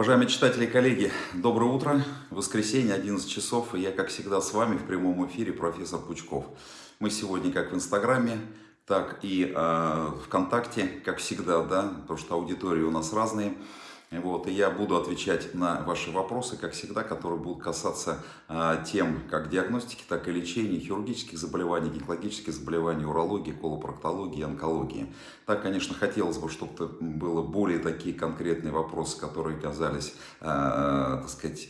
Уважаемые читатели и коллеги, доброе утро. Воскресенье, 11 часов, и я, как всегда, с вами в прямом эфире, профессор Пучков. Мы сегодня как в Инстаграме, так и э, ВКонтакте, как всегда, да, потому что аудитории у нас разные. Вот, и я буду отвечать на ваши вопросы, как всегда, которые будут касаться а, тем как диагностики, так и лечения хирургических заболеваний, гинекологических заболеваний, урологии, колопроктологии, онкологии. Так, конечно, хотелось бы, чтобы было более такие конкретные вопросы, которые казались, а, так сказать,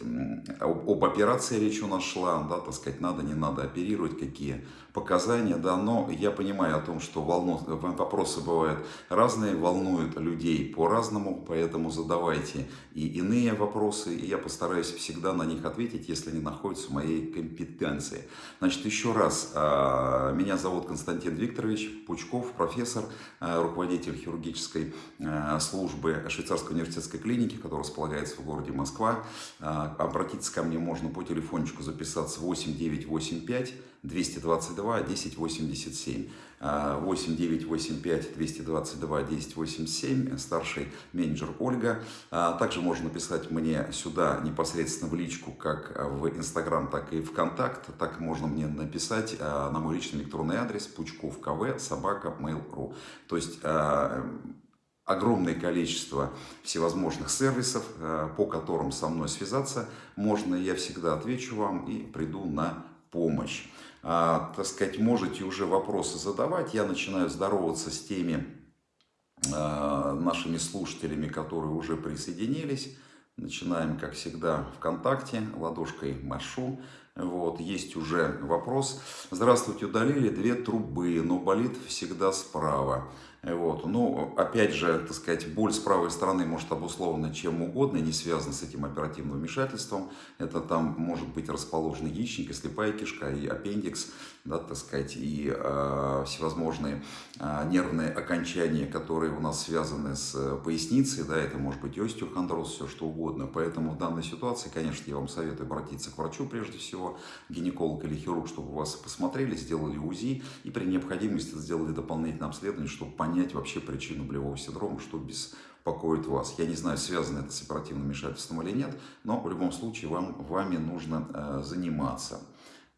об, об операции речь у нас шла, да, так сказать, надо, не надо оперировать, какие показания, да, но я понимаю о том, что волну, вопросы бывают разные, волнуют людей по-разному, поэтому задавайте и иные вопросы, и я постараюсь всегда на них ответить, если они находятся в моей компетенции. Значит, еще раз, а, меня зовут Константин Викторович Пучков, профессор, а, руководитель хирургической а, службы Швейцарской университетской клиники, которая располагается в городе Москва. Обратиться ко мне можно по телефончику записаться 8985 222 1087. 8985 222 1087, старший менеджер Ольга. А, также можно написать мне сюда непосредственно в личку, как в Инстаграм, так и ВКонтакт. Так можно мне написать а, на мой личный электронный адрес пучков кв собака mail.ru. То есть а, огромное количество всевозможных сервисов, по которым со мной связаться можно. Я всегда отвечу вам и приду на помощь так сказать, можете уже вопросы задавать. Я начинаю здороваться с теми а, нашими слушателями, которые уже присоединились. Начинаем, как всегда, ВКонтакте, ладошкой машу. Вот, есть уже вопрос. Здравствуйте, удалили две трубы, но болит всегда справа. Вот. Ну, опять же, так сказать, боль с правой стороны может обусловлена чем угодно, не связана с этим оперативным вмешательством. Это там может быть расположен яичник, и слепая кишка, и аппендикс, да, так сказать, и э, всевозможные э, нервные окончания, которые у нас связаны с поясницей, да, это может быть остеохондроз, все что угодно. Поэтому в данной ситуации, конечно, я вам советую обратиться к врачу прежде всего, гинеколог или хирург, чтобы вас посмотрели, сделали УЗИ и при необходимости сделали дополнительное обследование, чтобы понять, понять вообще причину болевого синдрома, что беспокоит вас. Я не знаю, связано это с оперативным вмешательством или нет, но в любом случае вам, вами нужно э, заниматься.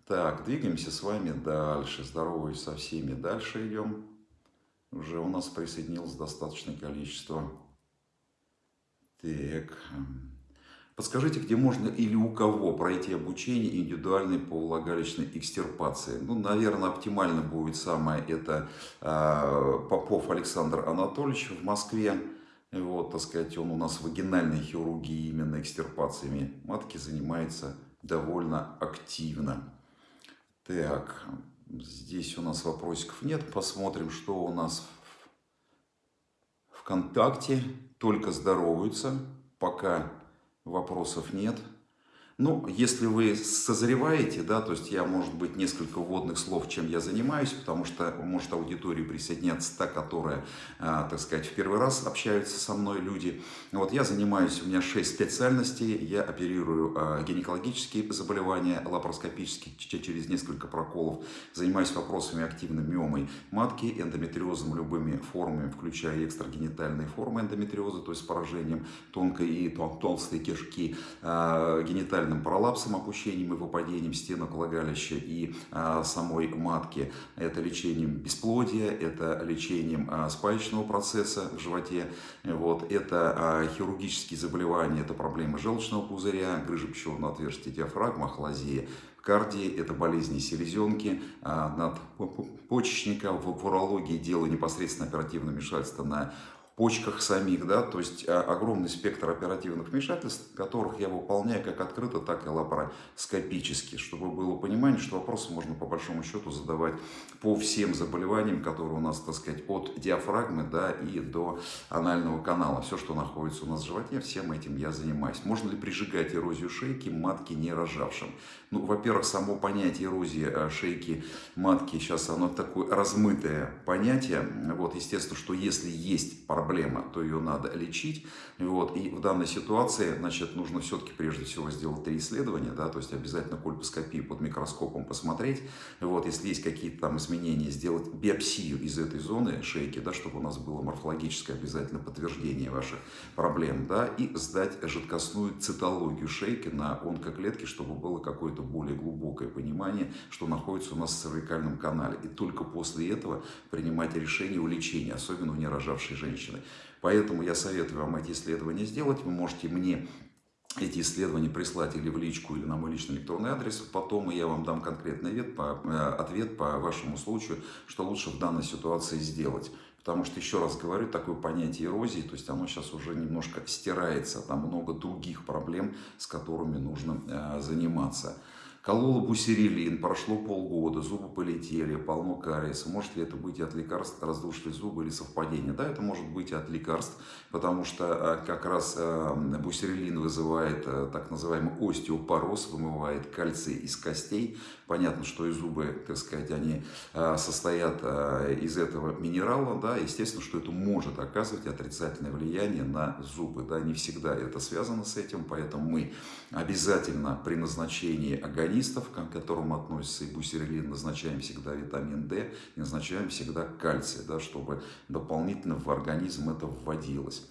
Так, двигаемся с вами дальше. Здороваюсь со всеми. Дальше идем. Уже у нас присоединилось достаточное количество. Так. Подскажите, где можно или у кого пройти обучение индивидуальной по влагалищной экстирпации? Ну, наверное, оптимально будет самое это э, Попов Александр Анатольевич в Москве. Вот, так сказать, он у нас вагинальной хирургией, именно экстирпациями матки занимается довольно активно. Так, здесь у нас вопросиков нет. Посмотрим, что у нас в ВКонтакте. Только здороваются. Пока вопросов нет. Ну, если вы созреваете, да, то есть я, может быть, несколько вводных слов, чем я занимаюсь, потому что может аудитории присоединяться та, которая, а, так сказать, в первый раз общаются со мной люди. Вот я занимаюсь, у меня 6 специальностей, я оперирую а, гинекологические заболевания лапароскопические через несколько проколов, занимаюсь вопросами активной миомой матки, эндометриозом любыми формами, включая экстрагенитальные формы эндометриоза, то есть поражением тонкой и толстой кишки, а, генитальной генитальным пролапсом, опущением и выпадением стенок влагалища и а, самой матки. Это лечением бесплодия, это лечением а, спаечного процесса в животе. Вот. Это а, хирургические заболевания, это проблемы желчного пузыря, грыжа пищеводного отверстия, диафрагма, ахлазия, кардии, это болезни селезенки, надпочечника, в урологии делаю непосредственно оперативное вмешательство на почках самих, да, то есть а, огромный спектр оперативных вмешательств, которых я выполняю как открыто, так и лапароскопически, чтобы было понимание, что вопросы можно по большому счету задавать по всем заболеваниям, которые у нас, так сказать, от диафрагмы, да, и до анального канала. Все, что находится у нас в животе, всем этим я занимаюсь. Можно ли прижигать эрозию шейки матки не рожавшим? Ну, во-первых, само понятие эрозии а, шейки матки, сейчас оно такое размытое понятие, вот, естественно, что если есть параметры, проблема, то ее надо лечить. Вот. И в данной ситуации, значит, нужно все-таки прежде всего сделать три исследования, да, то есть обязательно кольпоскопию под микроскопом посмотреть. Вот. Если есть какие-то там изменения, сделать биопсию из этой зоны шейки, да, чтобы у нас было морфологическое обязательно подтверждение ваших проблем, да, и сдать жидкостную цитологию шейки на онкоклетки, чтобы было какое-то более глубокое понимание, что находится у нас в цервикальном канале. И только после этого принимать решение о лечении, особенно у нерожавшей женщины. Поэтому я советую вам эти исследования сделать. Вы можете мне эти исследования прислать или в личку, или на мой личный электронный адрес. Потом я вам дам конкретный ответ по, э, ответ по вашему случаю, что лучше в данной ситуации сделать. Потому что, еще раз говорю, такое понятие эрозии, то есть оно сейчас уже немножко стирается. Там много других проблем, с которыми нужно э, заниматься. Колола бусерилин, прошло полгода, зубы полетели, полно кариеса. Может ли это быть от лекарств, раздушили зубы или совпадение? Да, это может быть от лекарств, потому что э, как раз э, бусерилин вызывает э, так называемый остеопороз, вымывает кальций из костей. Понятно, что и зубы, так сказать, они состоят из этого минерала, да, естественно, что это может оказывать отрицательное влияние на зубы, да, не всегда это связано с этим, поэтому мы обязательно при назначении организма органистов, к которым относится и бусерилин, назначаем всегда витамин D и назначаем всегда кальций, да, чтобы дополнительно в организм это вводилось.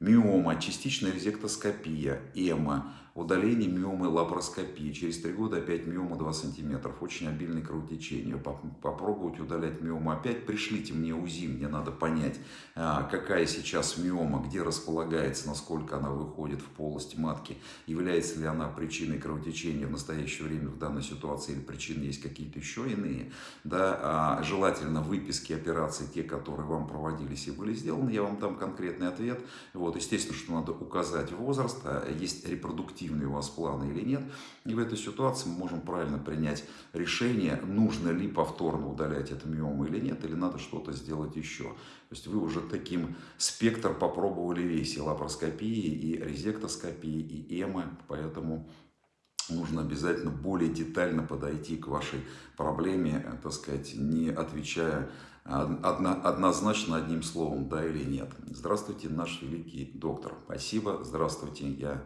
Миома, частичная резектоскопия, эма, удаление миомы лапароскопии. Через три года опять миома 2 см. Очень обильное кровотечение. Попробовать удалять миому опять. Пришлите мне УЗИ, мне надо понять, а, какая сейчас миома, где располагается, насколько она выходит в полость матки. Является ли она причиной кровотечения в настоящее время в данной ситуации или причины есть какие-то еще иные. Да, а желательно выписки операций, те, которые вам проводились и были сделаны. Я вам дам конкретный ответ. Вот, естественно, что надо указать возраст. А есть репродуктивные эффективны у вас планы или нет. И в этой ситуации мы можем правильно принять решение, нужно ли повторно удалять эту миому или нет, или надо что-то сделать еще. То есть вы уже таким спектр попробовали весь, и лапароскопии, и резектоскопии, и эмы, поэтому нужно обязательно более детально подойти к вашей проблеме, так сказать, не отвечая одно, однозначно одним словом, да или нет. Здравствуйте, наш великий доктор. Спасибо, здравствуйте, я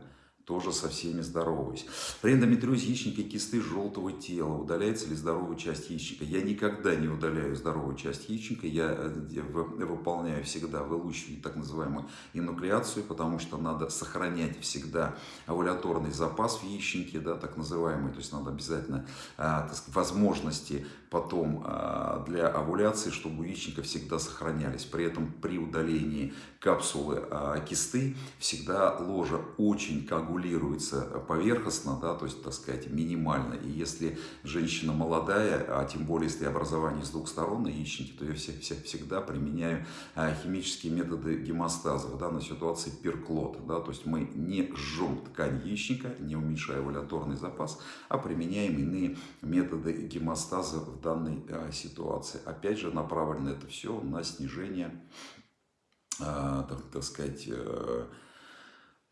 тоже со всеми здороваюсь. При эндометриозе яичника кисты желтого тела. Удаляется ли здоровая часть яичника? Я никогда не удаляю здоровую часть яичника. Я э, выполняю всегда, вылучиваю так называемую инуклеацию, потому что надо сохранять всегда овуляторный запас в яичнике, да, так называемый. То есть надо обязательно так сказать, возможности потом а, для овуляции, чтобы у яичника всегда сохранялись. При этом при удалении капсулы кисты всегда ложа очень коагулируется регулируется поверхностно, да, то есть, так сказать, минимально. И если женщина молодая, а тем более, если образование с двух сторон на яичнике, то я все, все, всегда применяю а, химические методы гемостаза. В данной ситуации перклот. Да, то есть мы не жжем ткань яичника, не уменьшая валяторный запас, а применяем иные методы гемостаза в данной а, ситуации. Опять же, направлено это все на снижение, а, так, так сказать, э,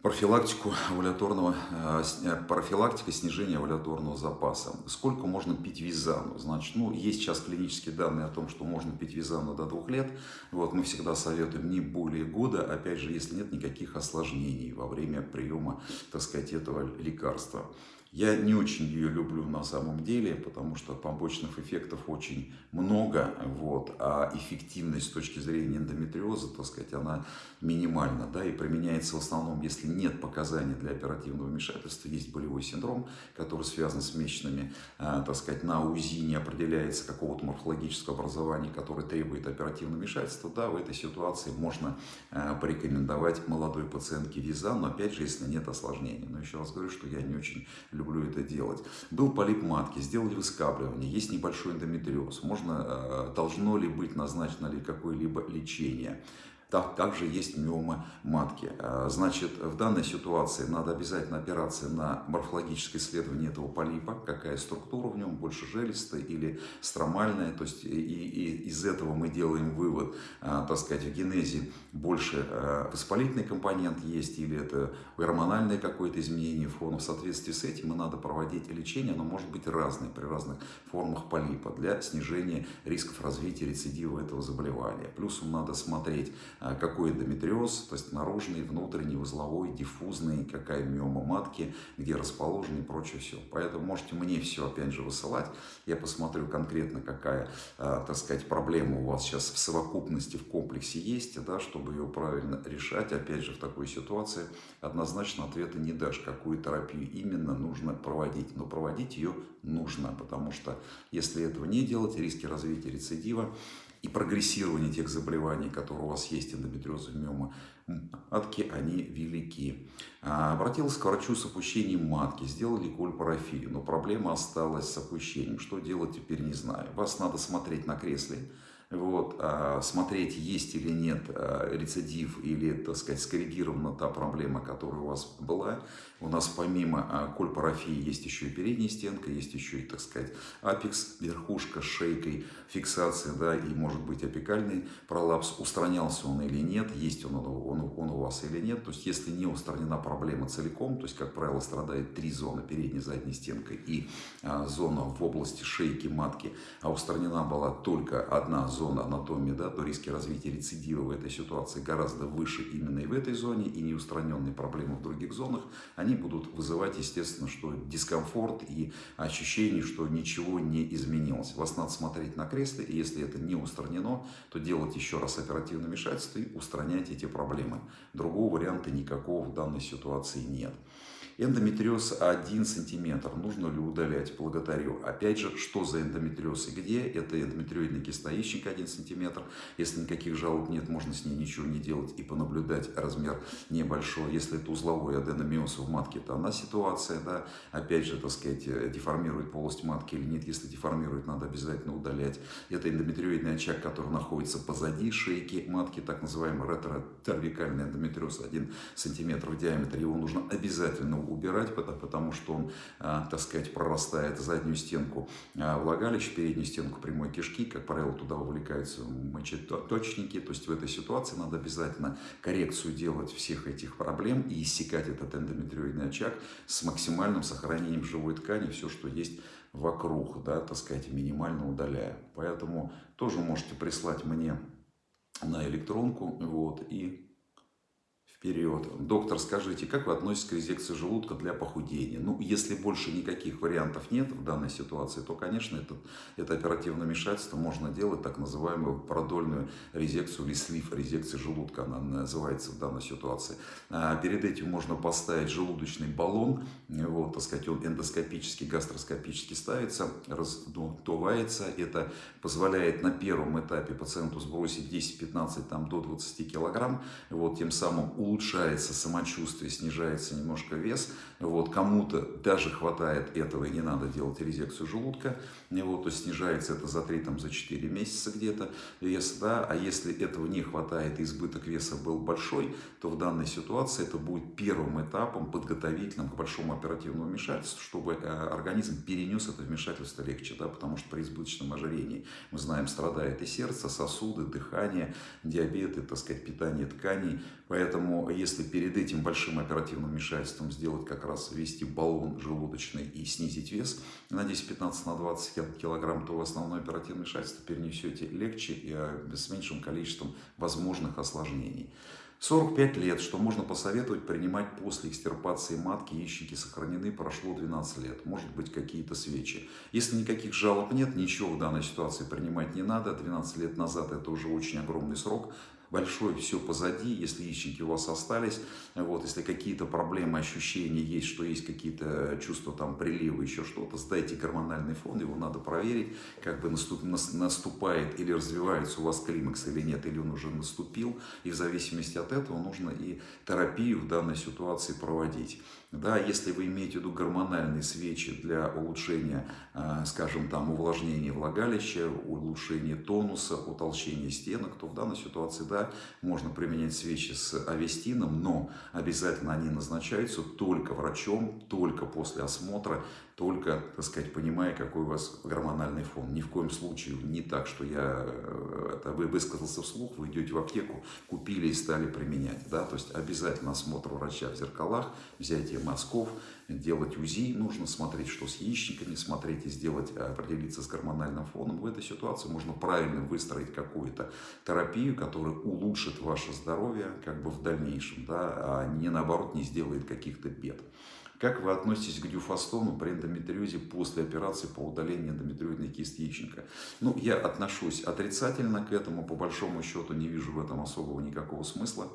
профилактику овуляторного, э, э, профилактика снижения овуляторного запаса. Сколько можно пить визану? Значит, ну, есть сейчас клинические данные о том, что можно пить визану до двух лет. Вот, мы всегда советуем не более года, опять же, если нет никаких осложнений во время приема, так сказать, этого лекарства. Я не очень ее люблю на самом деле, потому что побочных эффектов очень много, вот, а эффективность с точки зрения эндометриоза, так сказать, она минимальна, да, и применяется в основном, если нет показаний для оперативного вмешательства, есть болевой синдром, который связан с месячными, э, так сказать, на УЗИ не определяется какого-то морфологического образования, которое требует оперативного вмешательства, да, в этой ситуации можно э, порекомендовать молодой пациентке виза, но опять же, если нет осложнений. Но еще раз говорю, что я не очень люблю это делать. Был полип матки, сделали выскабливание, есть небольшой эндометриоз. Можно, э, должно ли быть назначено ли какое-либо лечение? Так, также есть миома матки. А, значит, в данной ситуации надо обязательно опираться на морфологическое исследование этого полипа, какая структура в нем, больше желестая или стромальная. То есть и, и из этого мы делаем вывод, а, так сказать, в генезе больше а, воспалительный компонент есть или это гормональное какое-то изменение фона. В соответствии с этим и надо проводить лечение, оно может быть разное при разных формах полипа для снижения рисков развития рецидива этого заболевания. Плюсом надо смотреть какой эндометриоз, то есть наружный, внутренний, узловой, диффузный, какая миома матки, где расположен и прочее все. Поэтому можете мне все опять же высылать, я посмотрю конкретно, какая, а, так сказать, проблема у вас сейчас в совокупности, в комплексе есть, да, чтобы ее правильно решать. Опять же, в такой ситуации однозначно ответа не дашь, какую терапию именно нужно проводить. Но проводить ее нужно, потому что если этого не делать, риски развития рецидива и прогрессирования тех заболеваний, которые у вас есть, эндометриоза, миома матки, они велики. А, обратилась к врачу с опущением матки, сделали кольпарафию, но проблема осталась с опущением. Что делать теперь не знаю. Вас надо смотреть на кресле, вот, а, смотреть, есть или нет а, рецидив, или, так сказать, скоррегирована та проблема, которая у вас была. У нас помимо а, кольпарафии есть еще и передняя стенка, есть еще и, так сказать, апекс, верхушка с шейкой, фиксация, да, и может быть апикальный пролапс. Устранялся он или нет, есть он, он, он у вас или нет. То есть, если не устранена проблема целиком, то есть, как правило, страдает три зоны, передняя, задняя стенка и а, зона в области шейки, матки, а устранена была только одна зона, анатомии, да, то риски развития рецидива в этой ситуации гораздо выше именно и в этой зоне, и неустраненные проблемы в других зонах, они будут вызывать, естественно, что дискомфорт и ощущение, что ничего не изменилось. Вас надо смотреть на кресле, и если это не устранено, то делать еще раз оперативное вмешательство и устранять эти проблемы. Другого варианта никакого в данной ситуации нет. Эндометриоз 1 см. Нужно ли удалять? Благодарю. Опять же, что за эндометриоз и где? Это эндометриоидный кистоищик 1 см. Если никаких жалоб нет, можно с ней ничего не делать и понаблюдать. Размер небольшой. Если это узловой аденомиоз в матке, то она ситуация. Да? Опять же, так сказать, деформирует полость матки или нет. Если деформирует, надо обязательно удалять. Это эндометриоидный очаг, который находится позади шейки матки, так называемый ретротервикальный эндометриоз 1 см в диаметре. Его нужно обязательно убирать, потому что он, а, так сказать, прорастает заднюю стенку а, влагалища, переднюю стенку прямой кишки. Как правило, туда вовлекаются мочеточники. То есть в этой ситуации надо обязательно коррекцию делать всех этих проблем и иссекать этот эндометриоидный очаг с максимальным сохранением живой ткани, все, что есть вокруг, да, так сказать, минимально удаляя. Поэтому тоже можете прислать мне на электронку, вот, и вперед. Доктор, скажите, как вы относитесь к резекции желудка для похудения? Ну, если больше никаких вариантов нет в данной ситуации, то, конечно, это, это оперативное вмешательство можно делать, так называемую продольную резекцию или слив резекции желудка, она называется в данной ситуации. А перед этим можно поставить желудочный баллон, вот, так сказать, он эндоскопически, гастроскопически ставится, раздувается. Это позволяет на первом этапе пациенту сбросить 10-15 там, до 20 килограмм, вот, тем самым улучшается самочувствие, снижается немножко вес. Вот, Кому-то даже хватает этого и не надо делать резекцию желудка. Вот, то есть снижается это за 3-4 за 4 месяца где-то вес. Да? А если этого не хватает и избыток веса был большой, то в данной ситуации это будет первым этапом подготовительным к большому оперативному вмешательству, чтобы э, организм перенес это вмешательство легче. Да? Потому что при избыточном ожирении, мы знаем, страдает и сердце, сосуды, дыхание, диабет, и, так сказать, питание тканей. Поэтому если перед этим большим оперативным вмешательством сделать как раз ввести баллон желудочный и снизить вес на 10-15 на 20 килограмм, то в основное оперативное вмешательство перенесете легче и а, с меньшим количеством возможных осложнений. 45 лет, что можно посоветовать принимать после экстирпации матки, яичники сохранены, прошло 12 лет, может быть какие-то свечи. Если никаких жалоб нет, ничего в данной ситуации принимать не надо, 12 лет назад это уже очень огромный срок, большое все позади, если яичники у вас остались, вот, если какие-то проблемы, ощущения есть, что есть какие-то чувства там прилива, еще что-то, сдайте гормональный фон, его надо проверить, как бы наступ, наступает или развивается у вас климакс или нет, или он уже наступил, и в зависимости от этого нужно и терапию в данной ситуации проводить. Да, если вы имеете в виду гормональные свечи для улучшения, а, скажем, там, увлажнения влагалища, улучшения тонуса, утолщения стенок, то в данной ситуации, да, можно применять свечи с авестином, но обязательно они назначаются только врачом, только после осмотра, только, так сказать, понимая, какой у вас гормональный фон. Ни в коем случае не так, что я, э, это вы высказался вслух, вы идете в аптеку, купили и стали применять. Да? То есть обязательно осмотр врача в зеркалах, взятие мазков, делать УЗИ, нужно смотреть, что с яичниками, смотреть и сделать, э, определиться с гормональным фоном. В этой ситуации можно правильно выстроить какую-то терапию, которая улучшит ваше здоровье как бы в дальнейшем, да, а не наоборот не сделает каких-то бед. Как вы относитесь к дюфастону при эндометриозе после операции по удалению эндометриозной кисти яичника? Ну, я отношусь отрицательно к этому, по большому счету не вижу в этом особого никакого смысла.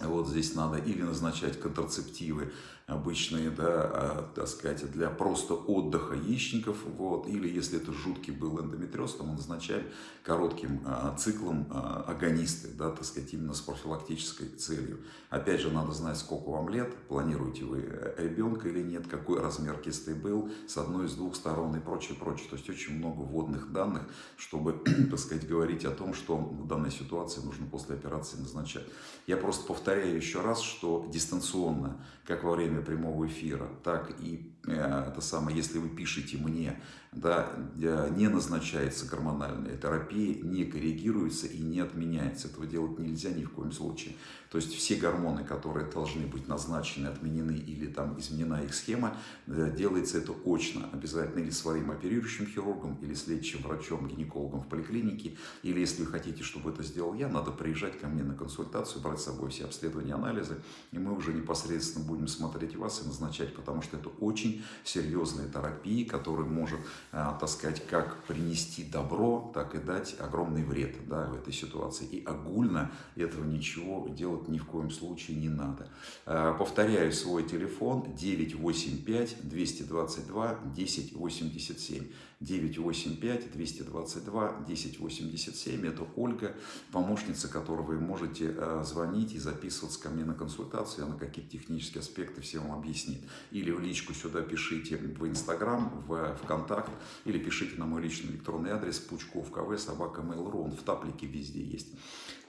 Вот здесь надо или назначать контрацептивы, обычные, да, а, так сказать, для просто отдыха яичников, вот, или если это жуткий был эндометриоз, то мы назначаем коротким а, циклом а, агонисты, да, так сказать, именно с профилактической целью. Опять же, надо знать, сколько вам лет, планируете вы э, ребенка или нет, какой размер кисты был, с одной, с двух сторон и прочее, прочее. То есть очень много вводных данных, чтобы, так сказать, говорить о том, что в данной ситуации нужно после операции назначать. Я просто повторяю еще раз, что дистанционно, как во время прямого эфира, так и это самое, если вы пишете мне, да, э, не назначается гормональная терапия, не коррегируется и не отменяется. Этого делать нельзя ни в коем случае. То есть все гормоны, которые должны быть назначены, отменены или там изменена их схема, э, делается это очно, обязательно или своим оперирующим хирургом, или с врачом, гинекологом в поликлинике, или если вы хотите, чтобы это сделал я, надо приезжать ко мне на консультацию, брать с собой все обследования, анализы, и мы уже непосредственно будем смотреть вас и назначать, потому что это очень очень серьезной терапии, которая может, э, так сказать, как принести добро, так и дать огромный вред да, в этой ситуации. И огульно этого ничего делать ни в коем случае не надо. Э, повторяю свой телефон 985 222 1087. 985 222 1087. Это Ольга, помощница, которой вы можете э, звонить и записываться ко мне на консультацию. Она какие-то технические аспекты все вам объяснит. Или в личку сюда пишите в Инстаграм, в ВКонтакт, или пишите на мой личный электронный адрес пучков кв собака mail.ru. Он в таплике везде есть.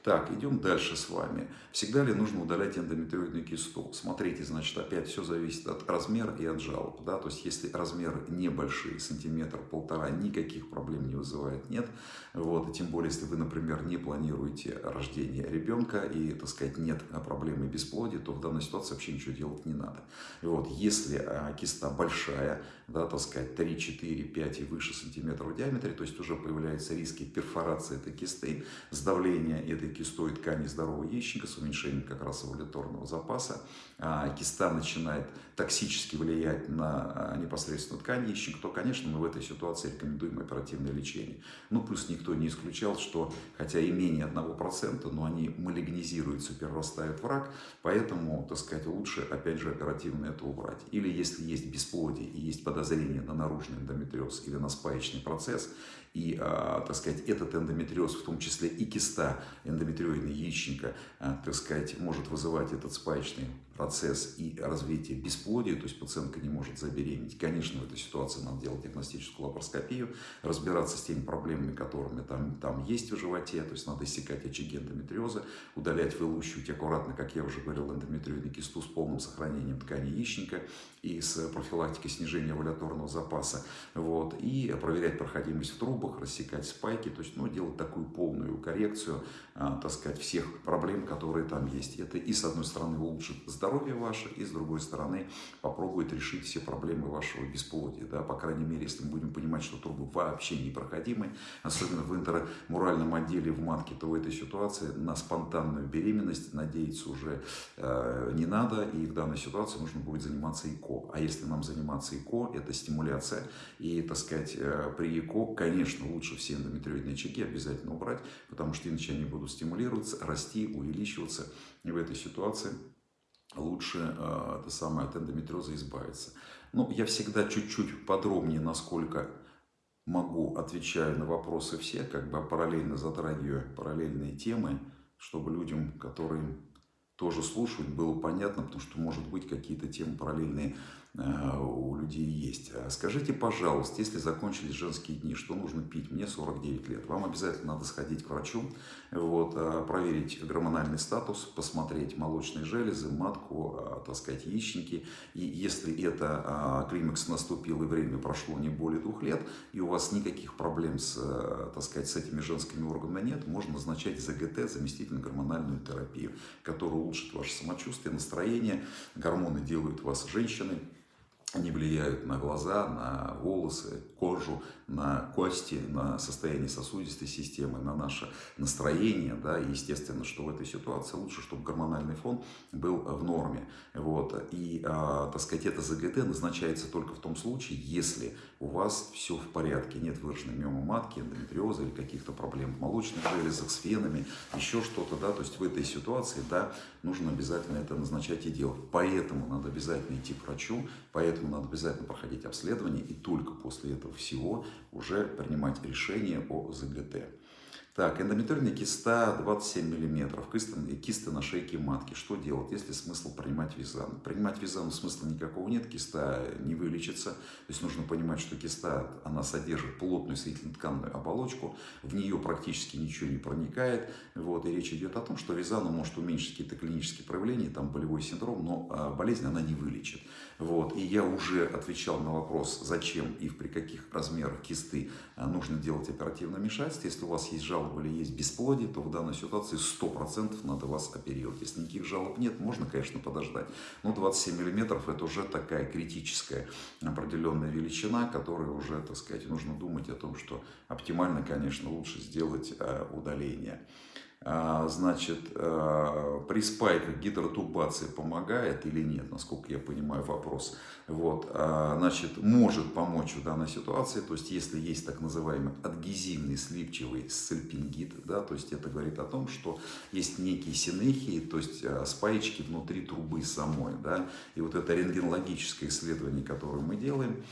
Так, идем дальше с вами. Всегда ли нужно удалять эндометриозную кисту? Смотрите, значит, опять все зависит от размера и от жалоб. Да? То есть, если размеры небольшие, сантиметр, полтора, никаких проблем не вызывает, нет. Вот, и тем более, если вы, например, не планируете рождение ребенка и, так сказать, нет проблемы бесплодия, то в данной ситуации вообще ничего делать не надо. Вот, если а, киста большая, да, так сказать, 3, 4, 5 и выше сантиметров в диаметре, то есть уже появляются риски перфорации этой кисты, сдавления этой кистой ткани здорового яичника с уменьшением как раз овуляторного запаса. А, киста начинает токсически влиять на а, непосредственно ткань яичника, то, конечно, мы в этой ситуации рекомендуем оперативное лечение. Ну, плюс никто не исключал, что, хотя и менее 1%, но они малигнизируются, перерастают в рак, поэтому, так сказать, лучше, опять же, оперативно это убрать. Или если есть бесплодие и есть подозрение на наружный эндометриоз или на спаечный процесс, и, а, так сказать, этот эндометриоз, в том числе и киста эндометриоидная яичника, а, так сказать, может вызывать этот спаечный процесс и развитие бесплодия, то есть пациентка не может забеременеть. Конечно, в этой ситуации надо делать диагностическую лапароскопию, разбираться с теми проблемами, которыми там, там есть в животе, то есть надо иссекать очаги эндометриоза, удалять, вылущивать аккуратно, как я уже говорил, эндометриоидную кисту с полным сохранением ткани яичника и с профилактикой снижения овуляторного запаса, вот, и проверять проходимость в трубах, рассекать спайки, то есть, ну, делать такую полную коррекцию, а, так сказать, всех проблем, которые там есть. Это и, с одной стороны, улучшит здоровье ваше, и, с другой стороны, попробует решить все проблемы вашего бесплодия, да, по крайней мере, если мы будем понимать, что трубы вообще непроходимы, особенно в интермуральном отделе в матке, то в этой ситуации на спонтанную беременность надеяться уже э, не надо, и в данной ситуации нужно будет заниматься ЭКО ЭКО. А если нам заниматься ЭКО, это стимуляция. И, так сказать, э, при ЭКО, конечно, лучше все эндометриоидные очаги обязательно убрать, потому что иначе они будут стимулироваться, расти, увеличиваться. И в этой ситуации лучше э, это самое, от эндометриоза избавиться. Ну, я всегда чуть-чуть подробнее, насколько могу, отвечаю на вопросы все, как бы параллельно затрагиваю параллельные темы, чтобы людям, которые тоже слушают, было понятно, потому что, может быть, какие-то темы параллельные у людей есть. А скажите, пожалуйста, если закончились женские дни, что нужно пить? Мне 49 лет. Вам обязательно надо сходить к врачу, вот, э, проверить гормональный статус, посмотреть молочные железы, матку, э, так сказать, яичники. И если это климакс наступил и время прошло не более двух лет, и у вас никаких проблем с, так сказать, с этими женскими органами нет, можно назначать ЗГТ, заместительную гормональную терапию, которая улучшит ваше самочувствие, настроение. Гормоны делают вас женщиной они влияют на глаза, на волосы, кожу, на кости, на состояние сосудистой системы, на наше настроение. Да? И естественно, что в этой ситуации лучше, чтобы гормональный фон был в норме. Вот. И, а, так сказать, это ЗГТ назначается только в том случае, если у вас все в порядке, нет выраженной миомы матки, эндометриоза или каких-то проблем в молочных железах, с венами, еще что-то. Да? То есть в этой ситуации да, нужно обязательно это назначать и делать. Поэтому надо обязательно идти к врачу, поэтому надо обязательно проходить обследование, и только после этого всего уже принимать решение о ЗГТ. Так, эндометриальная киста 27 мм, кисты, кисты на шейке матки. Что делать? Есть ли смысл принимать визан? Принимать визан смысла никакого нет, киста не вылечится. То есть нужно понимать, что киста, она содержит плотную соединительно-тканную оболочку, в нее практически ничего не проникает. Вот, и речь идет о том, что визан может уменьшить какие-то клинические проявления, там болевой синдром, но а, болезнь она не вылечит. Вот, и я уже отвечал на вопрос, зачем и при каких размерах кисты а, нужно делать оперативное вмешательство. Если у вас есть жалобы жалобы или есть бесплодие, то в данной ситуации 100% надо вас оперировать. Если никаких жалоб нет, можно, конечно, подождать. Но 27 мм это уже такая критическая определенная величина, которая уже, так сказать, нужно думать о том, что оптимально, конечно, лучше сделать э, удаление. А, значит, а, при спайках гидротубация помогает или нет, насколько я понимаю вопрос. Вот, а, значит, может помочь в данной ситуации, то есть если есть так называемый адгезивный слипчивый сальпингит, да, то есть это говорит о том, что есть некие синехии, то есть спаечки внутри трубы самой, да, и вот это рентгенологическое исследование, которое мы делаем,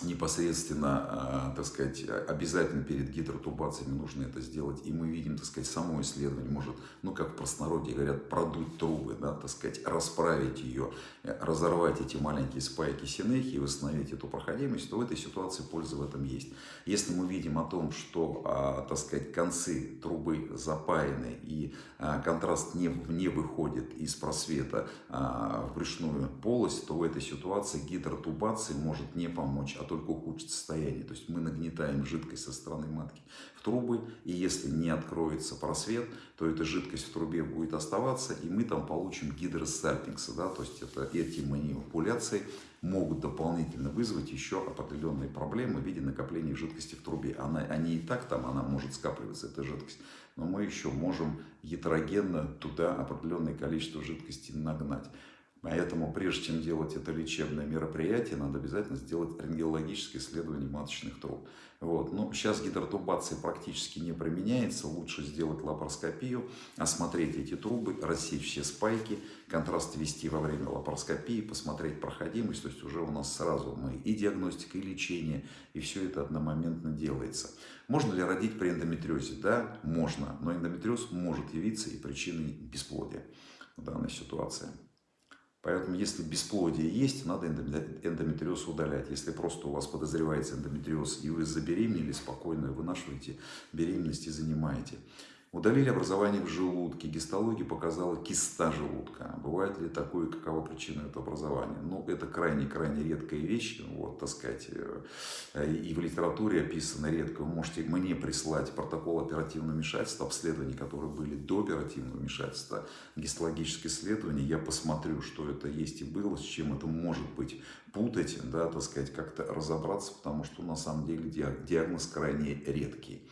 непосредственно, а, так сказать, обязательно перед гидротубациями нужно это сделать. И мы видим, так сказать, само исследование может, ну, как в простонародье говорят, продуть трубы, да, так сказать, расправить ее, разорвать эти маленькие спайки синехи и восстановить эту проходимость, то в этой ситуации польза в этом есть. Если мы видим о том, что, а, так сказать, концы трубы запаяны и а, контраст не, не выходит из просвета в брюшную полость, то в этой ситуации гидротубация может не помочь, а только ухудшить состояние. То есть мы нагнетаем жидкость со стороны матки в трубы, и если не откроется просвет, то эта жидкость в трубе будет оставаться, и мы там получим гидросальпингсы. Да? То есть это, эти манипуляции могут дополнительно вызвать еще определенные проблемы в виде накопления жидкости в трубе. Она, они и так там, она может скапливаться, эта жидкость, но мы еще можем гетерогенно туда определенное количество жидкости нагнать. Поэтому, прежде чем делать это лечебное мероприятие, надо обязательно сделать рентгенологическое исследование маточных труб. Вот. Ну, сейчас гидротубация практически не применяется. Лучше сделать лапароскопию, осмотреть эти трубы, рассечь все спайки, контраст ввести во время лапароскопии, посмотреть проходимость. То есть уже у нас сразу мы и диагностика, и лечение, и все это одномоментно делается. Можно ли родить при эндометриозе? Да, можно. Но эндометриоз может явиться и причиной бесплодия в данной ситуации. Поэтому, если бесплодие есть, надо эндометриоз удалять. Если просто у вас подозревается эндометриоз, и вы забеременели, спокойно вынашиваете беременность и занимаете. Удалили образование в желудке. Гистология показала киста желудка. Бывает ли такое, какова причина этого образования? Ну, это крайне-крайне редкая вещь, вот, так сказать, э, и в литературе описано редко. Вы можете мне прислать протокол оперативного вмешательства, обследований, которые были до оперативного вмешательства, гистологическое исследование, я посмотрю, что это есть и было, с чем это может быть путать, да, так сказать, как-то разобраться, потому что на самом деле диагноз крайне редкий.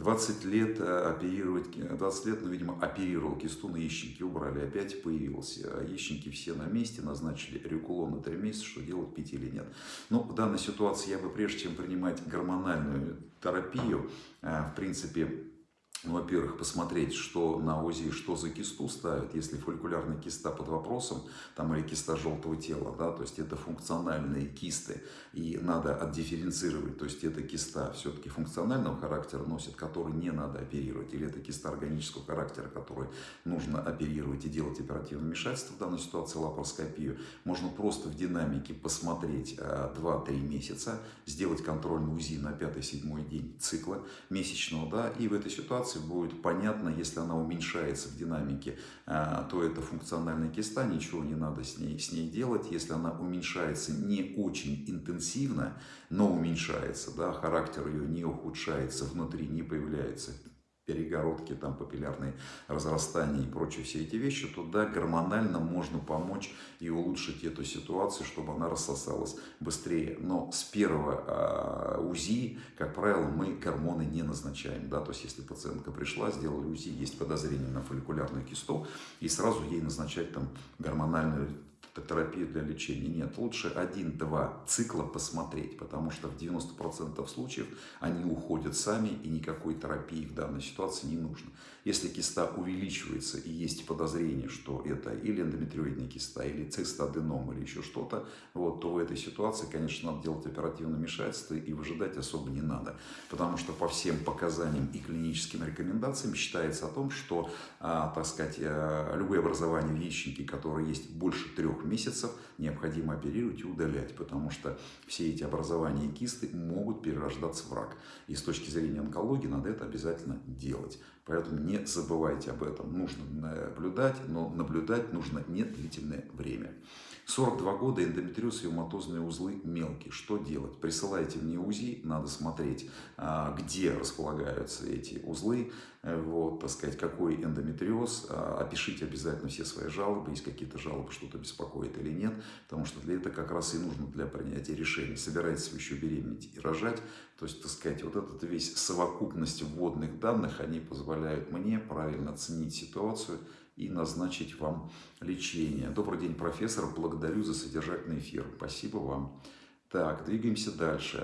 20 лет э, оперировать, 20 лет, ну, видимо, оперировал кисту, на ящики убрали, опять появился. А ящики все на месте, назначили рекулон на 3 месяца, что делать, пить или нет. Но в данной ситуации я бы, прежде чем принимать гормональную терапию, э, в принципе, ну, во-первых, посмотреть, что на УЗИ, что за кисту ставят. Если фолликулярная киста под вопросом, там или киста желтого тела, да, то есть это функциональные кисты, и надо отдифференцировать, то есть это киста все-таки функционального характера носит, который не надо оперировать, или это киста органического характера, который нужно оперировать и делать оперативное вмешательство, в данной ситуации лапароскопию. Можно просто в динамике посмотреть 2-3 э, месяца, сделать контрольный УЗИ на 5-7 день цикла месячного, да, и в этой ситуации будет понятно, если она уменьшается в динамике, то это функциональная киста, ничего не надо с ней, с ней делать. Если она уменьшается не очень интенсивно, но уменьшается, да, характер ее не ухудшается, внутри не появляется перегородки, там папиллярные разрастания и прочие все эти вещи, то да, гормонально можно помочь и улучшить эту ситуацию, чтобы она рассосалась быстрее. Но с первого э, УЗИ, как правило, мы гормоны не назначаем. Да? То есть, если пациентка пришла, сделали УЗИ, есть подозрение на фолликулярную кисту, и сразу ей назначать там гормональную терапию для лечения. Нет, лучше один-два цикла посмотреть, потому что в 90% случаев они уходят сами и никакой терапии в данной ситуации не нужно. Если киста увеличивается и есть подозрение, что это или эндометриоидная киста, или цистоденом, или еще что-то, вот, то в этой ситуации, конечно, надо делать оперативное вмешательство и выжидать особо не надо. Потому что по всем показаниям и клиническим рекомендациям считается о том, что, а, так сказать, а, любые образования в яичнике, которые есть больше трех месяцев, необходимо оперировать и удалять, потому что все эти образования и кисты могут перерождаться в рак. И с точки зрения онкологии надо это обязательно делать. Поэтому не забывайте об этом. Нужно наблюдать, но наблюдать нужно не длительное время. 42 года, эндометриоз и уматозные узлы мелкие. Что делать? Присылайте мне УЗИ, надо смотреть, а, где располагаются эти узлы, э, вот, так сказать, какой эндометриоз. А, опишите обязательно все свои жалобы, есть какие-то жалобы, что-то беспокоит или нет, потому что для этого как раз и нужно для принятия решений. Собираетесь вы еще беременеть и рожать, то есть, так сказать, вот этот весь совокупность вводных данных, они позволяют мне правильно оценить ситуацию, и назначить вам лечение. Добрый день, профессор. Благодарю за содержательный эфир. Спасибо вам. Так, двигаемся дальше.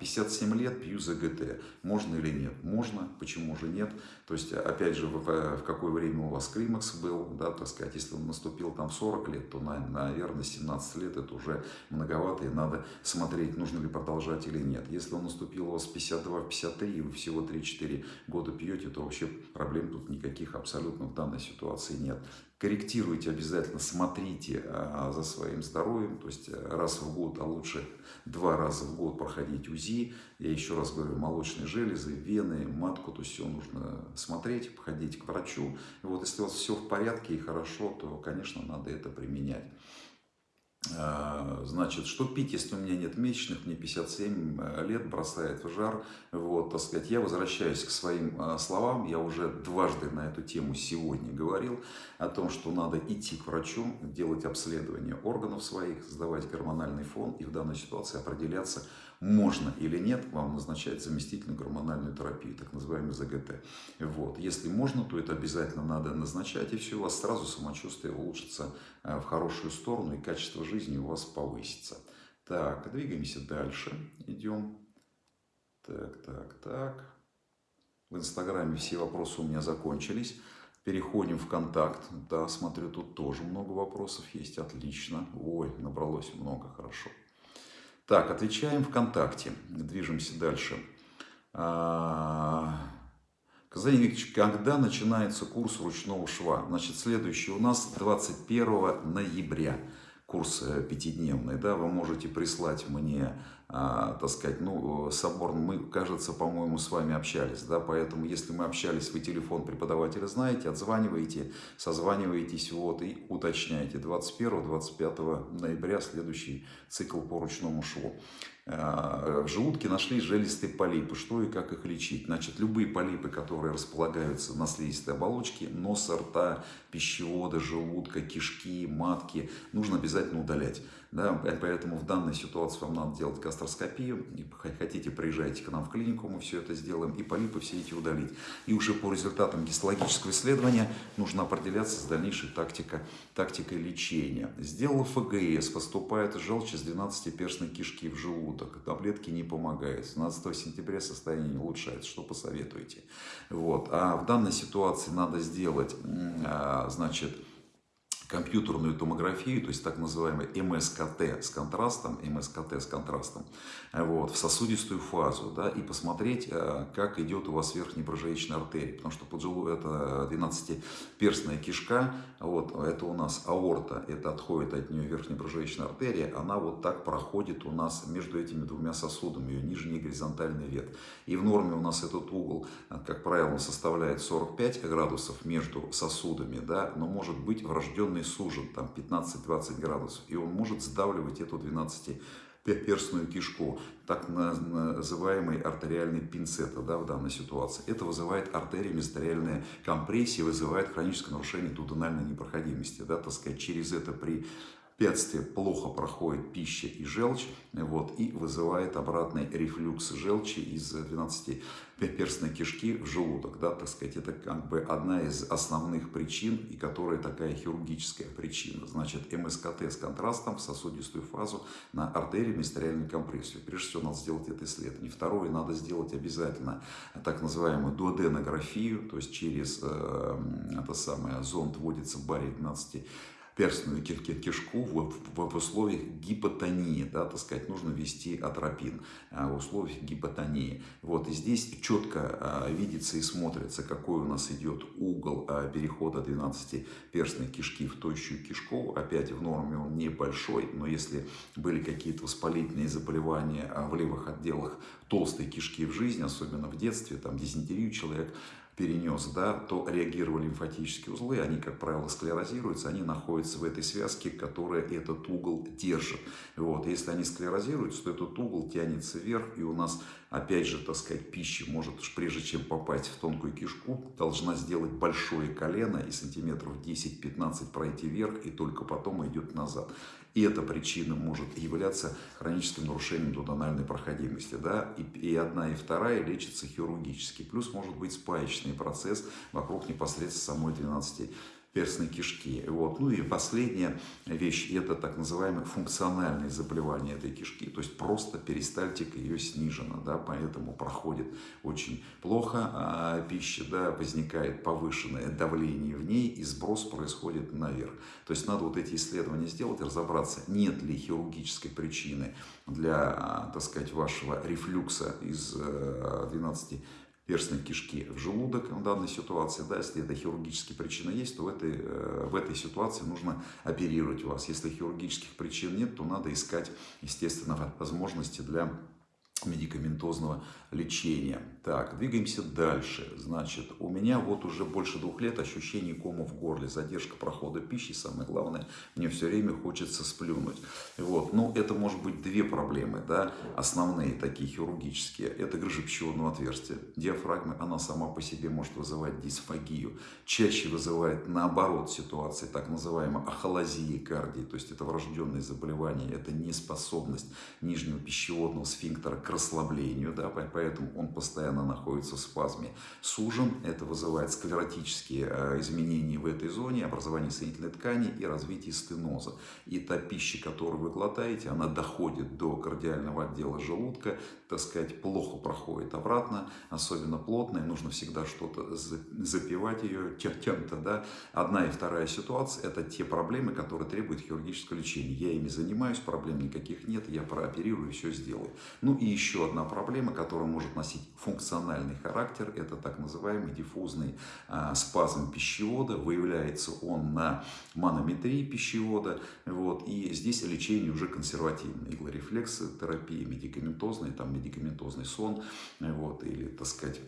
57 а, лет, пью ЗГТ. Можно или нет? Можно, почему же нет? То есть, опять же, в, в какое время у вас климакс был, да, так сказать, если он наступил там 40 лет, то, наверное, 17 лет это уже многовато, и надо смотреть, нужно ли продолжать или нет. Если он наступил у вас 52-53, и вы всего 3-4 года пьете, то вообще проблем тут никаких абсолютно в данной ситуации нет корректируйте обязательно, смотрите а, за своим здоровьем, то есть раз в год, а лучше два раза в год проходить УЗИ. Я еще раз говорю, молочные железы, вены, матку, то есть все нужно смотреть, походить к врачу. И вот если у вас все в порядке и хорошо, то, конечно, надо это применять. А, значит, что пить, если у меня нет месячных, мне 57 э, лет, бросает в жар. Вот, так сказать, я возвращаюсь к своим э, словам. Я уже дважды на эту тему сегодня говорил о том, что надо идти к врачу, делать обследование органов своих, сдавать гормональный фон и в данной ситуации определяться, можно или нет вам назначать заместительную гормональную терапию, так называемый ЗГТ. Вот. Если можно, то это обязательно надо назначать, и все, у вас сразу самочувствие улучшится э, в хорошую сторону, и качество жизни у вас повысится. Так, двигаемся дальше, идем. Так, так, так. В Инстаграме все вопросы у меня закончились. Переходим в контакт. Да, смотрю, тут тоже много вопросов есть. Отлично. Ой, набралось много, хорошо. Так, отвечаем ВКонтакте. Движемся дальше. А, Казань Викторович, когда начинается курс ручного шва? Значит, следующий у нас 21 ноября курс э, пятидневный, да, вы можете прислать мне, а, так сказать, ну, собор, мы, кажется, по-моему, с вами общались, да, поэтому, если мы общались, вы телефон преподавателя знаете, отзваниваете, созваниваетесь, вот, и уточняете. 21-25 ноября следующий цикл по ручному шву. А, в желудке нашли железистые полипы. Что и как их лечить? Значит, любые полипы, которые располагаются на слизистой оболочке, носа, рта, пищевода, желудка, кишки, матки, нужно обязательно удалять. Да, поэтому в данной ситуации вам надо делать гастроскопию. Хотите, приезжайте к нам в клинику, мы все это сделаем. И полипы все эти удалить. И уже по результатам гистологического исследования нужно определяться с дальнейшей тактикой, тактикой лечения. Сделал ФГС, поступает желчь из 12-перстной кишки в желудок. Таблетки не помогают. 17 сентября состояние не улучшается. Что посоветуете? Вот. А в данной ситуации надо сделать, а, значит, компьютерную томографию, то есть так называемый МСКТ с контрастом, МСКТ с контрастом, вот, в сосудистую фазу, да, и посмотреть, э, как идет у вас верхняя брожеечная артерия, потому что поджелу это 12-перстная кишка, вот, это у нас аорта, это отходит от нее верхняя брожеечная артерия, она вот так проходит у нас между этими двумя сосудами, ее нижний горизонтальный ветвь. И в норме у нас этот угол, как правило, составляет 45 градусов между сосудами, да, но может быть врожденный сужен, там 15-20 градусов, и он может сдавливать эту 12 перстную кишку, так называемый артериальный пинцета да, в данной ситуации. Это вызывает артерии месотериальная компрессия, вызывает хроническое нарушение дудональной непроходимости. Да, так сказать, через это при препятствие плохо проходит пища и желчь, вот, и вызывает обратный рефлюкс желчи из 12-перстной кишки в желудок. Да, так сказать, это как бы одна из основных причин, и которая такая хирургическая причина. Значит, МСКТ с контрастом в сосудистую фазу на артерию мистериальную компрессию. Прежде всего, надо сделать это исследование. Второе, надо сделать обязательно так называемую дуоденографию, то есть через э, это самое, зонд вводится барий 12 перстную кишку в, в, в условиях гипотонии, да, так сказать, нужно ввести атропин а, в условиях гипотонии. Вот, и здесь четко а, видится и смотрится, какой у нас идет угол а, перехода 12-перстной кишки в тощую кишку. Опять в норме он небольшой, но если были какие-то воспалительные заболевания в левых отделах толстой кишки в жизни, особенно в детстве, там дизентерию человек перенес, да, то реагировали лимфатические узлы, они, как правило, склерозируются, они находятся в этой связке, которая этот угол держит. Вот. Если они склерозируются, то этот угол тянется вверх, и у нас, опять же, так сказать, пища может, прежде чем попасть в тонкую кишку, должна сделать большое колено и сантиметров 10-15 пройти вверх, и только потом идет назад. И эта причина может являться хроническим нарушением дудональной проходимости. Да? И, и одна, и вторая лечится хирургически. Плюс может быть спаечный процесс вокруг непосредственно самой 12 перстной кишки. Вот. Ну и последняя вещь, это так называемые функциональные заболевания этой кишки, то есть просто перистальтика ее снижена, да, поэтому проходит очень плохо а пища, да, возникает повышенное давление в ней и сброс происходит наверх. То есть надо вот эти исследования сделать, разобраться, нет ли хирургической причины для, а, так сказать, вашего рефлюкса из 12 э, перстной кишки в желудок в данной ситуации. Да, если это хирургические причины есть, то в этой, э, в этой ситуации нужно оперировать вас. Если хирургических причин нет, то надо искать, естественно, возможности для медикаментозного лечения. Так, двигаемся дальше. Значит, у меня вот уже больше двух лет ощущение кома в горле, задержка прохода пищи, самое главное, мне все время хочется сплюнуть. Вот, ну, это может быть две проблемы, да, основные такие хирургические. Это грыжа пищеводного отверстия. Диафрагма, она сама по себе может вызывать дисфагию. Чаще вызывает наоборот ситуации, так называемой ахолазии кардии, то есть это врожденное заболевание, это неспособность нижнего пищеводного сфинктера к расслаблению, да, поэтому он постоянно находится в спазме. Сужен, это вызывает склеротические э, изменения в этой зоне, образование соединительной ткани и развитие стеноза. И та пища, которую вы глотаете, она доходит до кардиального отдела желудка, так сказать, плохо проходит обратно, особенно плотная, нужно всегда что-то запивать ее чем-то, да. Одна и вторая ситуация – это те проблемы, которые требуют хирургического лечения. Я ими занимаюсь, проблем никаких нет, я прооперирую, все сделаю. Ну и еще одна проблема, которая может носить функциональный характер, это так называемый диффузный а, спазм пищевода. Выявляется он на манометрии пищевода. Вот, и здесь лечение уже консервативное. Иглорефлексотерапия, медикаментозная, там медикаментозный сон, вот, или, так сказать,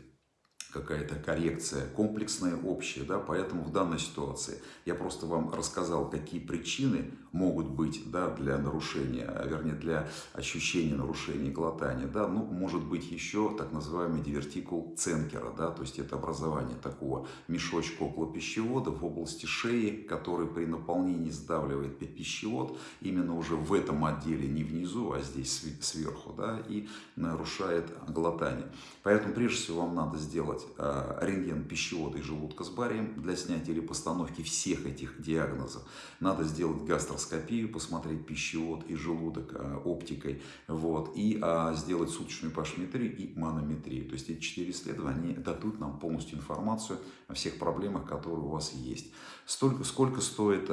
какая-то коррекция комплексная, общая, да, поэтому в данной ситуации я просто вам рассказал, какие причины могут быть, да, для нарушения, а, вернее, для ощущения нарушения глотания, да, ну, может быть еще так называемый дивертикул Ценкера, да, то есть это образование такого мешочка около пищевода в области шеи, который при наполнении сдавливает пищевод, именно уже в этом отделе, не внизу, а здесь сверху, да, и нарушает глотание. Поэтому прежде всего вам надо сделать сделать э, рентген пищевода и желудка с барием для снятия или постановки всех этих диагнозов. Надо сделать гастроскопию, посмотреть пищевод и желудок э, оптикой, вот, и а, сделать суточную пашметрию и манометрию. То есть эти четыре исследования дадут нам полностью информацию о всех проблемах, которые у вас есть. Столько, сколько стоит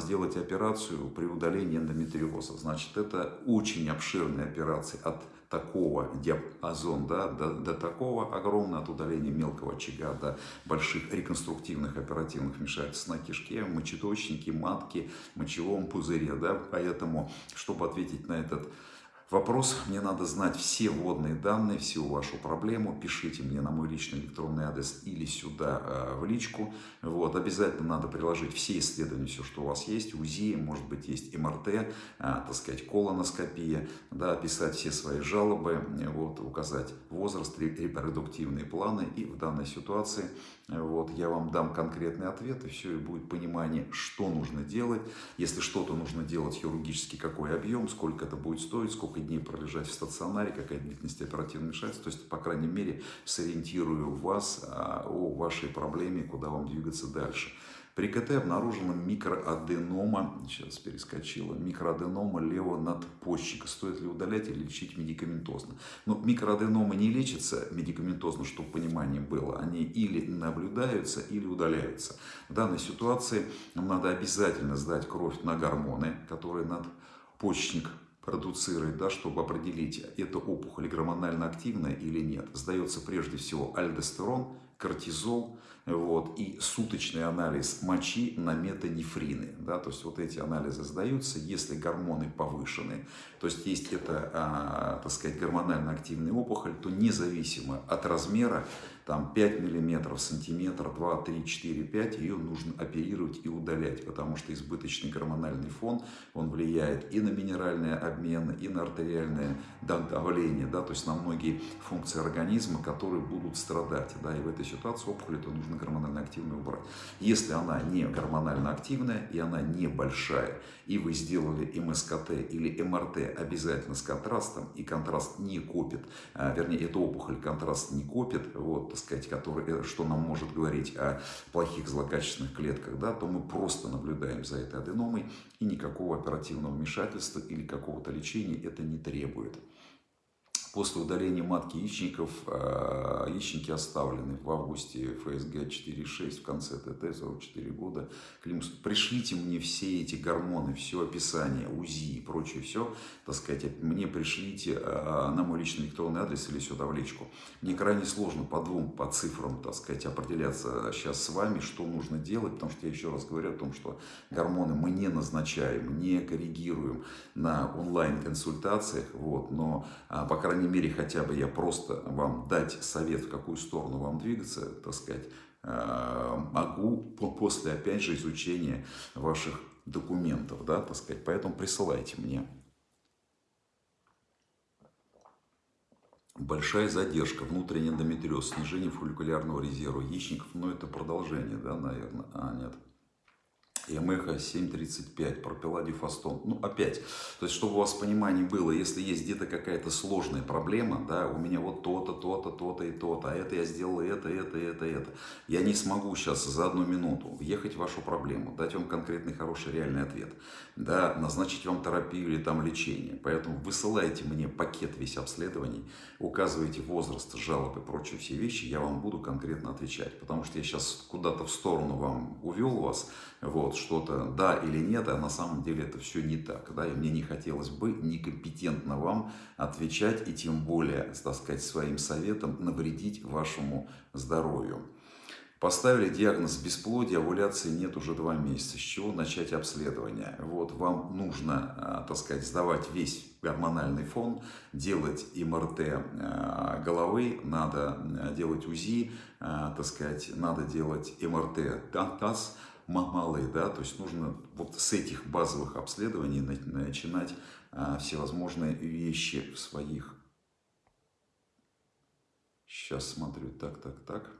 сделать операцию при удалении эндометриоза? Значит, это очень обширная операция от такого диапазон, да, до, до такого огромного, от удаления мелкого очага до больших реконструктивных оперативных вмешательств на кишке, мочеточнике, матке, мочевом пузыре. Да, поэтому, чтобы ответить на этот вопрос, мне надо знать все вводные данные, всю вашу проблему, пишите мне на мой личный электронный адрес или сюда э, в личку. Вот, обязательно надо приложить все исследования, все, что у вас есть, УЗИ, может быть, есть МРТ, э, так сказать, колоноскопия, да, описать все свои жалобы, вот, указать возраст, репродуктивные планы и в данной ситуации вот, я вам дам конкретный ответ, и все, и будет понимание, что нужно делать. Если что-то нужно делать хирургически, какой объем, сколько это будет стоить, сколько дней пролежать в стационаре, какая длительность оперативного вмешательства. То есть, по крайней мере, сориентирую вас а, о вашей проблеме, куда вам двигаться дальше. При КТ обнаружена микроаденома, сейчас перескочила, микроаденома левого надпочечника. Стоит ли удалять или лечить медикаментозно? Но ну, микроаденомы не лечатся медикаментозно, чтобы понимание было. Они или наблюдаются, или удаляются. В данной ситуации нам надо обязательно сдать кровь на гормоны, которые надпочечник продуцирует, да, чтобы определить, это опухоль гормонально активная или нет. Сдается прежде всего альдостерон, кортизол, вот, и суточный анализ мочи на метанефрины. Да, то есть вот эти анализы сдаются, если гормоны повышены, то есть есть это, а, так сказать, гормонально активная опухоль, то независимо от размера, там 5 миллиметров, сантиметр, 2, 3, 4, 5, ее нужно оперировать и удалять, потому что избыточный гормональный фон, он влияет и на минеральный обмен, и на артериальное давление, да, то есть на многие функции организма, которые будут страдать, да, и в этой ситуации опухоль это нужно гормонально активную убрать. Если она не гормонально активная и она небольшая, и вы сделали МСКТ или МРТ обязательно с контрастом, и контраст не копит, а, вернее, эта опухоль контраст не копит, вот, так сказать, который, э, что нам может говорить о плохих злокачественных клетках, да, то мы просто наблюдаем за этой аденомой, и никакого оперативного вмешательства или какого-то лечения это не требует. После удаления матки яичников э, яичники оставлены в августе ФСГ 4.6 в конце ТТ 44 года. Климус, пришлите мне все эти гормоны, все описание, УЗИ и прочее, все, так сказать, мне пришлите э, на мой личный электронный адрес или сюда в личку. Мне крайне сложно по двум, по цифрам, так сказать, определяться сейчас с вами, что нужно делать, потому что я еще раз говорю о том, что гормоны мы не назначаем, не коррегируем на онлайн-консультациях, вот, но, э, по крайней крайней мере, хотя бы я просто вам дать совет, в какую сторону вам двигаться, так сказать, э, могу после, опять же, изучения ваших документов, да, так сказать. Поэтому присылайте мне. Большая задержка, внутренний эндометриоз, снижение фолликулярного резерва яичников, но это продолжение, да, наверное? А, нет. Ямеха 735, пропиладифастон. Ну, опять, то есть, чтобы у вас понимание было, если есть где-то какая-то сложная проблема, да, у меня вот то-то, то-то, то-то и то-то, а это я сделал это, это, это, это. Я не смогу сейчас за одну минуту въехать в вашу проблему, дать вам конкретный, хороший, реальный ответ, да, назначить вам терапию или там лечение. Поэтому высылайте мне пакет весь обследований, указывайте возраст, жалоб и прочие все вещи, я вам буду конкретно отвечать. Потому что я сейчас куда-то в сторону вам увел вас, вот, что-то да или нет, а на самом деле это все не так. Да? И мне не хотелось бы некомпетентно вам отвечать и тем более, так сказать, своим советом навредить вашему здоровью. Поставили диагноз бесплодия, овуляции нет уже два месяца. С чего начать обследование? Вот вам нужно, а, так сказать, сдавать весь гормональный фон, делать МРТ а, головы, надо а, делать УЗИ, так сказать, надо делать МРТ ТАС, малые, да, то есть нужно вот с этих базовых обследований начинать а, всевозможные вещи в своих. Сейчас смотрю, так, так, так.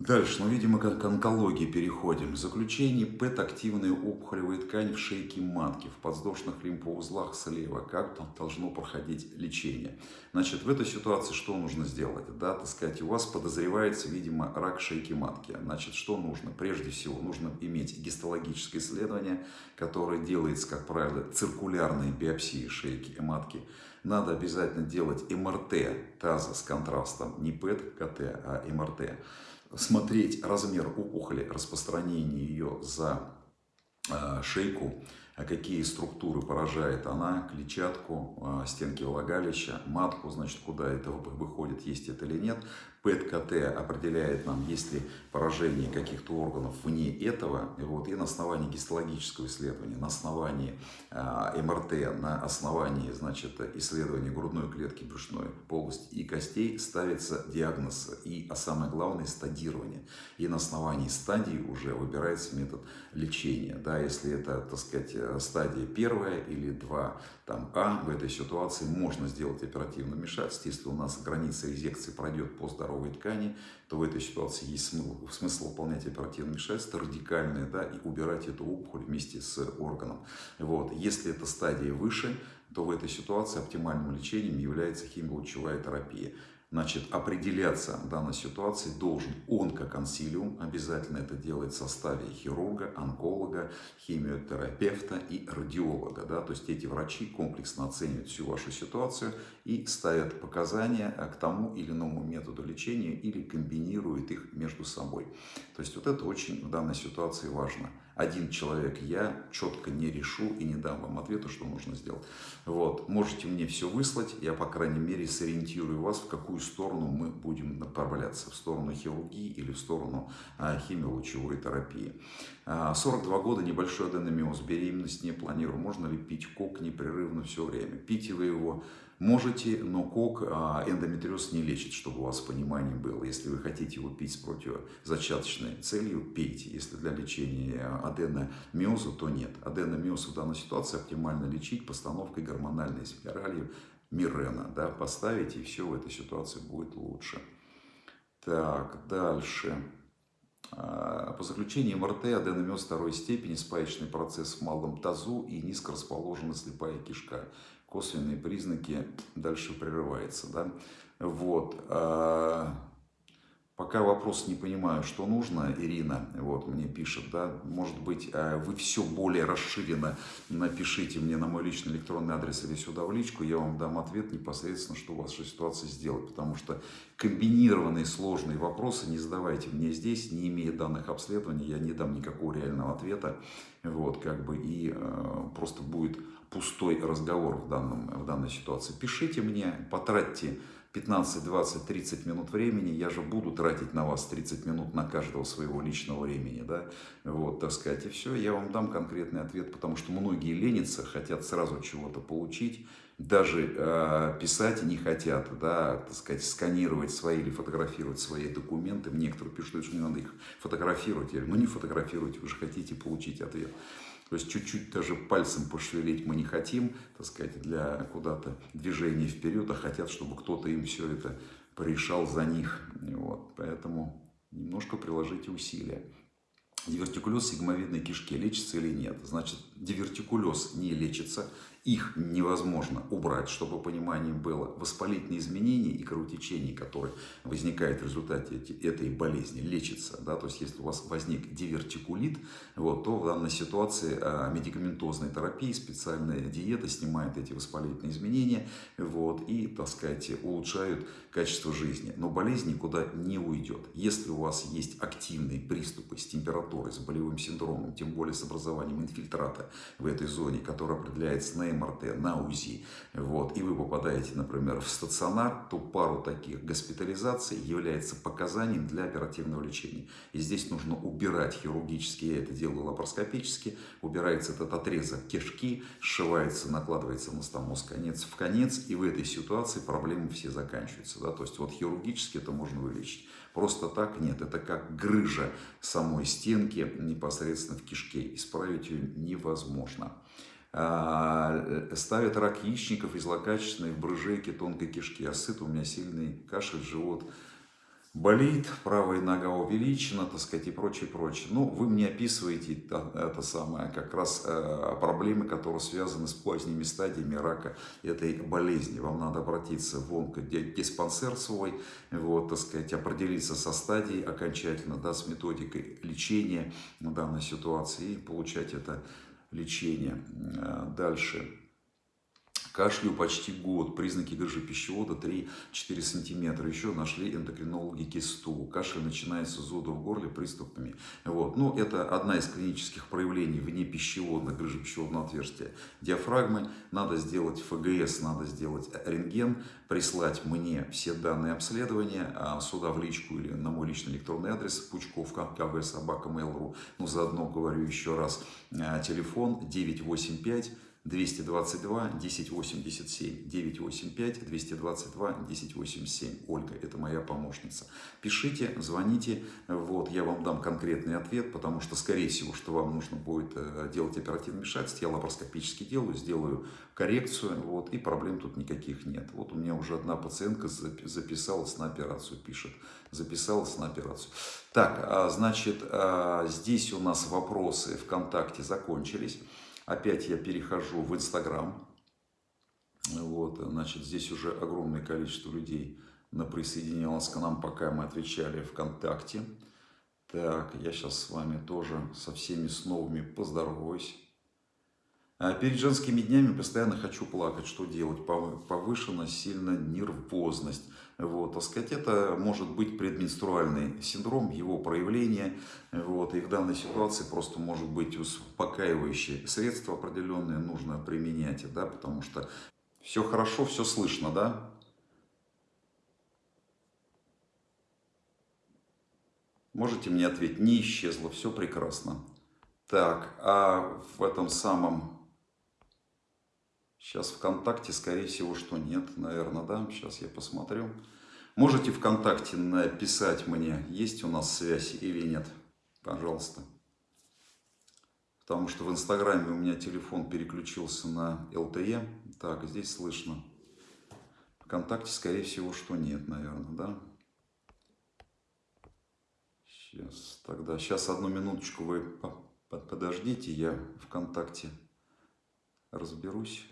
Дальше, ну, видимо, к онкологии переходим. Заключение ПЭТ-активные опухолевые ткани в шейке матки, в подвздошных лимфоузлах слева. Как там должно проходить лечение? Значит, в этой ситуации что нужно сделать? Да, так сказать, у вас подозревается, видимо, рак шейки матки. Значит, что нужно? Прежде всего, нужно иметь гистологическое исследование, которое делается, как правило, циркулярной биопсии шейки и матки. Надо обязательно делать МРТ таза с контрастом, не ПЭТ, КТ, а МРТ смотреть размер опухоли, распространение ее за э, шейку, какие структуры поражает она, клетчатку, а, стенки влагалища, матку, значит, куда это выходит, есть это или нет. ПЭТ-КТ определяет нам, есть ли поражение каких-то органов вне этого. И, вот, и на основании гистологического исследования, на основании э, МРТ, на основании значит, исследования грудной клетки, брюшной полости и костей ставится диагноз и, а самое главное, стадирование. И на основании стадии уже выбирается метод лечения. Да, если это, так сказать, стадия первая или два там, А, в этой ситуации можно сделать оперативное вмешательство. Если у нас граница резекции пройдет по здоровой ткани, то в этой ситуации есть смысл, смысл выполнять оперативное вмешательство радикальное, да, и убирать эту опухоль вместе с органом. Вот. Если эта стадия выше, то в этой ситуации оптимальным лечением является химиолучевая терапия. Значит, определяться в данной ситуации должен он как консилиум, обязательно это делает в составе хирурга, онколога, химиотерапевта и радиолога. Да? То есть эти врачи комплексно оценивают всю вашу ситуацию и ставят показания к тому или иному методу лечения или комбинируют их между собой. То есть вот это очень в данной ситуации важно один человек я четко не решу и не дам вам ответа, что нужно сделать. Вот. Можете мне все выслать, я, по крайней мере, сориентирую вас, в какую сторону мы будем направляться. В сторону хирургии или в сторону а, химиолучевой терапии. 42 а, года, небольшой аденомиоз, беременность не планирую. Можно ли пить кок непрерывно все время? Пить вы его Можете, но кок а, эндометриоз не лечит, чтобы у вас понимание было. Если вы хотите его пить с противозачаточной целью, пейте. Если для лечения аденомиоза, то нет. Аденомиоз в данной ситуации оптимально лечить постановкой гормональной спирали Мирена. Да, поставите, и все в этой ситуации будет лучше. Так, дальше. А, по заключению МРТ аденомиоз второй степени, спаечный процесс в малом тазу и низко расположена слепая кишка косвенные признаки дальше прерывается. Да? Вот. Пока вопрос не понимаю, что нужно, Ирина вот, мне пишет, да, может быть, а, вы все более расширенно напишите мне на мой личный электронный адрес или сюда в личку, я вам дам ответ непосредственно, что у вас вашей ситуации сделать, потому что комбинированные сложные вопросы не задавайте мне здесь, не имея данных обследований, я не дам никакого реального ответа, вот, как бы, и э, просто будет пустой разговор в, данном, в данной ситуации. Пишите мне, потратьте 15, 20, 30 минут времени, я же буду тратить на вас 30 минут на каждого своего личного времени, да, вот, так сказать, и все, я вам дам конкретный ответ, потому что многие ленятся, хотят сразу чего-то получить, даже э, писать не хотят, да, так сказать, сканировать свои или фотографировать свои документы, некоторые пишут, что не надо их фотографировать, я говорю, ну не фотографируйте, вы же хотите получить ответ. То есть чуть-чуть даже пальцем пошевелить мы не хотим, так сказать, для куда-то движения вперед, а хотят, чтобы кто-то им все это порешал за них. Вот. Поэтому немножко приложите усилия. Дивертикулез сигмовидной кишки лечится или нет? Значит, дивертикулез не лечится, их невозможно убрать, чтобы понимание было. Воспалительные изменения и кровотечение, которые возникают в результате этой болезни, лечится. Да? То есть, если у вас возник дивертикулит, вот, то в данной ситуации а, медикаментозная терапия, специальная диета снимает эти воспалительные изменения вот, и, так сказать, улучшают качество жизни. Но болезнь никуда не уйдет. Если у вас есть активные приступы с температурой, с болевым синдромом, тем более с образованием инфильтрата в этой зоне, который определяется на МРТ, на УЗИ, вот, и вы попадаете, например, в стационар, то пару таких госпитализаций является показанием для оперативного лечения. И здесь нужно убирать хирургически, я это делаю лапароскопически, убирается этот отрезок кишки, сшивается, накладывается анастомоз конец в конец, и в этой ситуации проблемы все заканчиваются. Да? То есть вот хирургически это можно вылечить. Просто так нет, это как грыжа самой стенки непосредственно в кишке. Исправить ее невозможно. А, э, ставят рак яичников из злокачественной в брыжейке тонкой кишки. А сыт у меня сильный кашель, живот болит, правая нога увеличена, так сказать, и прочее, прочее. Ну, вы мне описываете это, самое, как раз э, проблемы, которые связаны с поздними стадиями рака этой болезни. Вам надо обратиться в онкодиспансер свой, вот, так сказать, определиться со стадией окончательно, да, с методикой лечения на данной ситуации и получать это лечения. Э, дальше. Кашлю почти год, признаки грыжи пищевода 3-4 сантиметра. Еще нашли эндокринологи кисту. Кашель начинается с зуда в горле приступами. Вот. Ну, это одна из клинических проявлений вне пищеводной грыжи пищеводного отверстия диафрагмы. Надо сделать ФГС, надо сделать рентген, прислать мне все данные обследования а сюда в личку или на мой личный электронный адрес Пучков, КВ, собака, mail.ru. Ну, заодно говорю еще раз, а, телефон 985 222 1087 985 222 1087 Ольга, это моя помощница. Пишите, звоните, вот, я вам дам конкретный ответ, потому что, скорее всего, что вам нужно будет э, делать оперативное вмешательство, я лапароскопически делаю, сделаю коррекцию, вот, и проблем тут никаких нет. Вот у меня уже одна пациентка записалась на операцию, пишет, записалась на операцию. Так, а, значит, а, здесь у нас вопросы ВКонтакте закончились. Опять я перехожу в Инстаграм. Вот, значит, здесь уже огромное количество людей на присоединилось к нам, пока мы отвечали ВКонтакте. Так, я сейчас с вами тоже со всеми с новыми поздороваюсь. А перед женскими днями постоянно хочу плакать. Что делать? Повышена сильно нервозность. Вот, так сказать, это может быть предменструальный синдром, его проявление. Вот, и в данной ситуации просто может быть успокаивающие средства определенные нужно применять, да, потому что все хорошо, все слышно, да? Можете мне ответить? Не исчезло, все прекрасно. Так, а в этом самом Сейчас ВКонтакте, скорее всего, что нет, наверное, да. Сейчас я посмотрю. Можете ВКонтакте написать мне, есть у нас связь или нет. Пожалуйста. Потому что в Инстаграме у меня телефон переключился на LTE. Так, здесь слышно. ВКонтакте, скорее всего, что нет, наверное, да. Сейчас, тогда, сейчас одну минуточку вы подождите, я ВКонтакте разберусь.